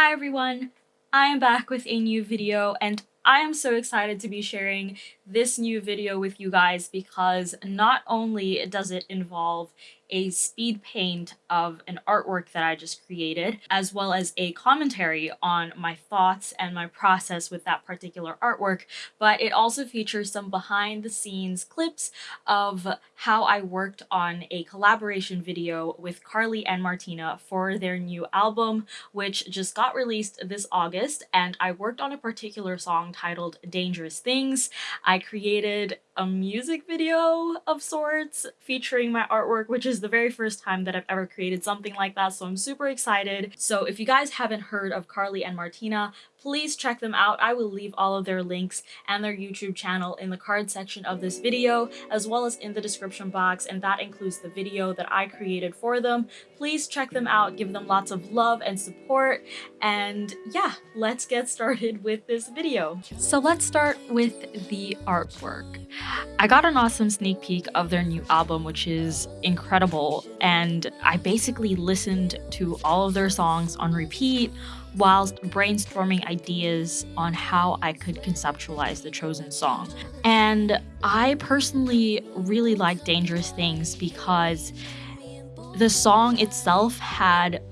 Hi everyone! I am back with a new video and I am so excited to be sharing this new video with you guys because not only does it involve a speed paint of an artwork that I just created, as well as a commentary on my thoughts and my process with that particular artwork, but it also features some behind the scenes clips of how I worked on a collaboration video with Carly and Martina for their new album, which just got released this August, and I worked on a particular song titled Dangerous Things. I created a music video of sorts featuring my artwork, which is the very first time that I've ever created something like that, so I'm super excited. So if you guys haven't heard of Carly and Martina, please check them out. I will leave all of their links and their YouTube channel in the card section of this video, as well as in the description box, and that includes the video that I created for them. Please check them out, give them lots of love and support, and yeah, let's get started with this video. So let's start with the artwork. I got an awesome sneak peek of their new album, which is incredible, and I basically listened to all of their songs on repeat whilst brainstorming ideas on how I could conceptualize the chosen song. And I personally really like Dangerous Things because the song itself had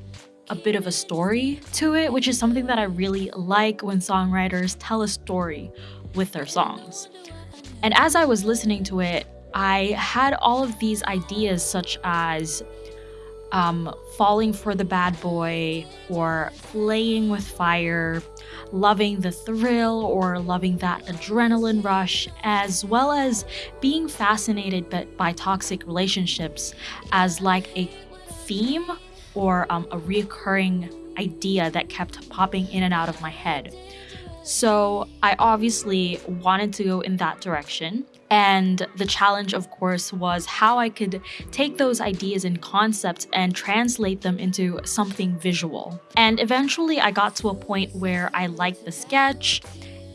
a bit of a story to it, which is something that I really like when songwriters tell a story with their songs. And as I was listening to it, I had all of these ideas such as um, falling for the bad boy or playing with fire, loving the thrill or loving that adrenaline rush, as well as being fascinated by, toxic relationships as like a theme or um, a reoccurring idea that kept popping in and out of my head. So I obviously wanted to go in that direction. And the challenge, of course, was how I could take those ideas and concepts and translate them into something visual. And eventually I got to a point where I liked the sketch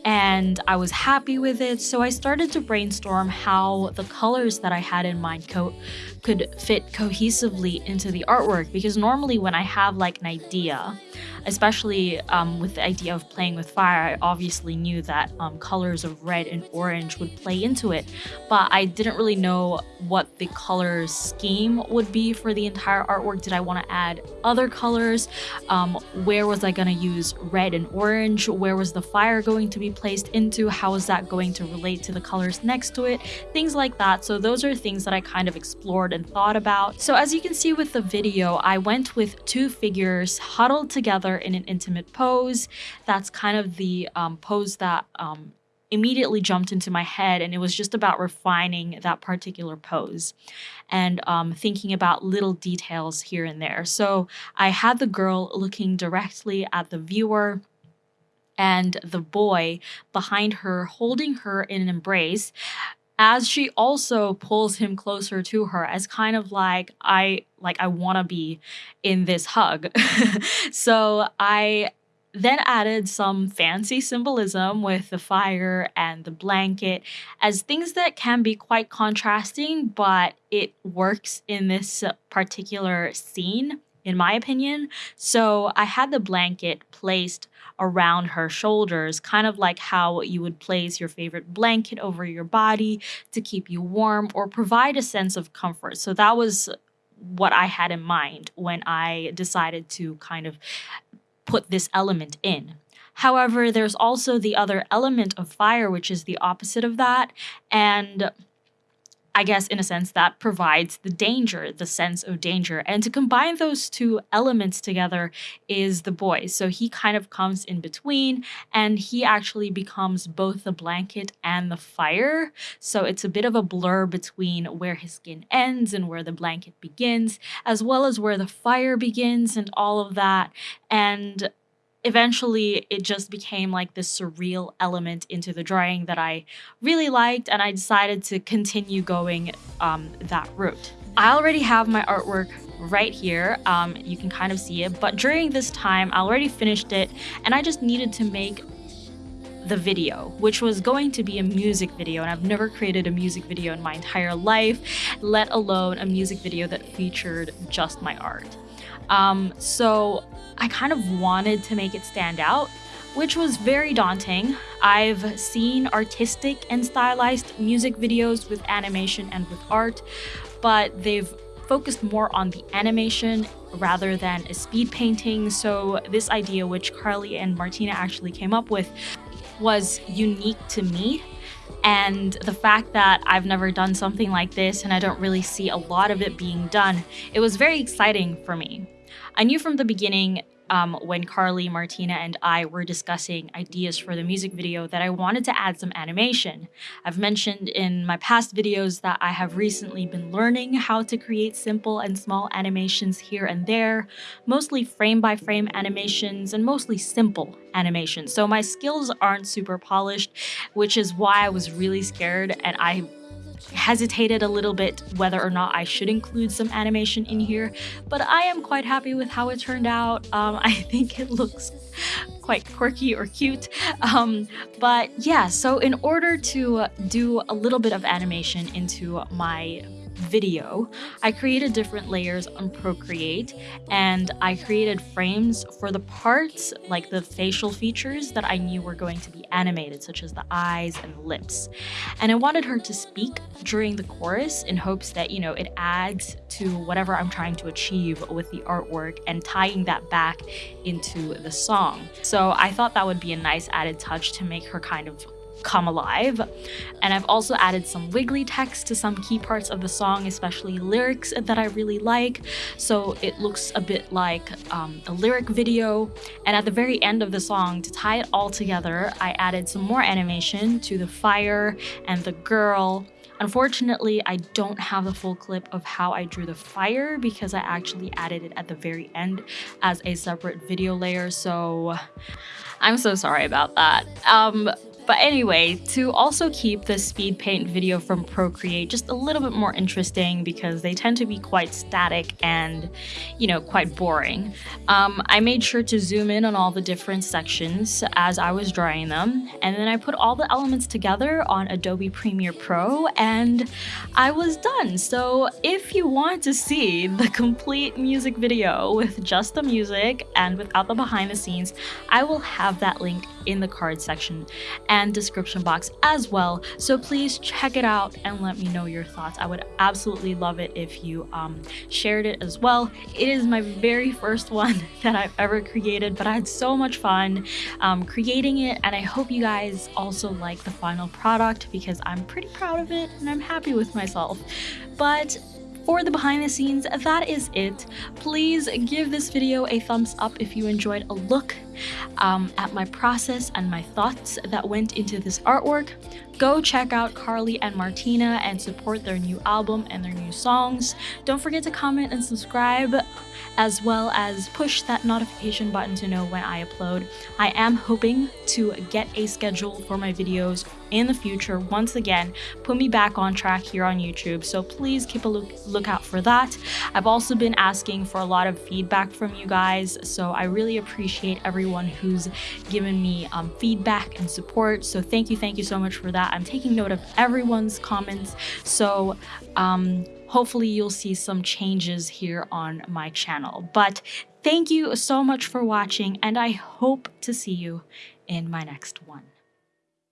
and I was happy with it. So I started to brainstorm how the colors that I had in mind co could fit cohesively into the artwork because normally when I have like an idea, especially um, with the idea of playing with fire, I obviously knew that um, colors of red and orange would play into it, but I didn't really know what the color scheme would be for the entire artwork. Did I want to add other colors? Um, where was I going to use red and orange? Where was the fire going to be placed into? How is that going to relate to the colors next to it? Things like that. So those are things that I kind of explored and thought about. So as you can see with the video, I went with two figures huddled together in an intimate pose. That's kind of the um, pose that um, immediately jumped into my head and it was just about refining that particular pose and um, thinking about little details here and there. So I had the girl looking directly at the viewer and the boy behind her holding her in an embrace as she also pulls him closer to her as kind of like I like I want to be in this hug. so I then added some fancy symbolism with the fire and the blanket as things that can be quite contrasting, but it works in this particular scene, in my opinion. So I had the blanket placed around her shoulders, kind of like how you would place your favorite blanket over your body to keep you warm or provide a sense of comfort. So that was what I had in mind when I decided to kind of put this element in. However, there's also the other element of fire, which is the opposite of that. And I guess, in a sense, that provides the danger, the sense of danger. And to combine those two elements together is the boy. So he kind of comes in between and he actually becomes both the blanket and the fire. So it's a bit of a blur between where his skin ends and where the blanket begins, as well as where the fire begins and all of that. And eventually it just became like this surreal element into the drawing that I really liked and I decided to continue going um, that route. I already have my artwork right here. Um, you can kind of see it, but during this time I already finished it and I just needed to make the video, which was going to be a music video, and I've never created a music video in my entire life, let alone a music video that featured just my art. Um, so I kind of wanted to make it stand out, which was very daunting. I've seen artistic and stylized music videos with animation and with art, but they've focused more on the animation rather than a speed painting. So this idea, which Carly and Martina actually came up with, was unique to me. And the fact that I've never done something like this and I don't really see a lot of it being done, it was very exciting for me. I knew from the beginning um, when Carly, Martina, and I were discussing ideas for the music video that I wanted to add some animation. I've mentioned in my past videos that I have recently been learning how to create simple and small animations here and there, mostly frame by frame animations and mostly simple animations. So my skills aren't super polished, which is why I was really scared and I hesitated a little bit whether or not I should include some animation in here, but I am quite happy with how it turned out. Um, I think it looks quite quirky or cute. Um, but yeah, so in order to do a little bit of animation into my video, I created different layers on Procreate and I created frames for the parts, like the facial features that I knew were going to be animated, such as the eyes and the lips. And I wanted her to speak during the chorus in hopes that, you know, it adds to whatever I'm trying to achieve with the artwork and tying that back into the song. So I thought that would be a nice added touch to make her kind of come alive. And I've also added some wiggly text to some key parts of the song, especially lyrics that I really like. So it looks a bit like um, a lyric video. And at the very end of the song, to tie it all together, I added some more animation to the fire and the girl Unfortunately, I don't have the full clip of how I drew the fire because I actually added it at the very end as a separate video layer, so I'm so sorry about that. Um, but anyway, to also keep the speed paint video from Procreate just a little bit more interesting because they tend to be quite static and, you know, quite boring, um, I made sure to zoom in on all the different sections as I was drawing them. And then I put all the elements together on Adobe Premiere Pro and I was done. So if you want to see the complete music video with just the music and without the behind the scenes, I will have that link in the card section and description box as well. So please check it out and let me know your thoughts. I would absolutely love it if you um, shared it as well. It is my very first one that I've ever created, but I had so much fun um, creating it and I hope you guys also like the final product because I'm pretty proud of it and I'm happy with myself. But for the behind the scenes, that is it. Please give this video a thumbs up if you enjoyed a look um, at my process and my thoughts that went into this artwork. Go check out Carly and Martina and support their new album and their new songs. Don't forget to comment and subscribe as well as push that notification button to know when I upload. I am hoping to get a schedule for my videos in the future. Once again put me back on track here on YouTube. So please keep a look lookout for that. I've also been asking for a lot of feedback from you guys. So I really appreciate everyone who's given me um, feedback and support. So thank you thank you so much for that. I'm taking note of everyone's comments. So um, hopefully you'll see some changes here on my channel. But thank you so much for watching and I hope to see you in my next one.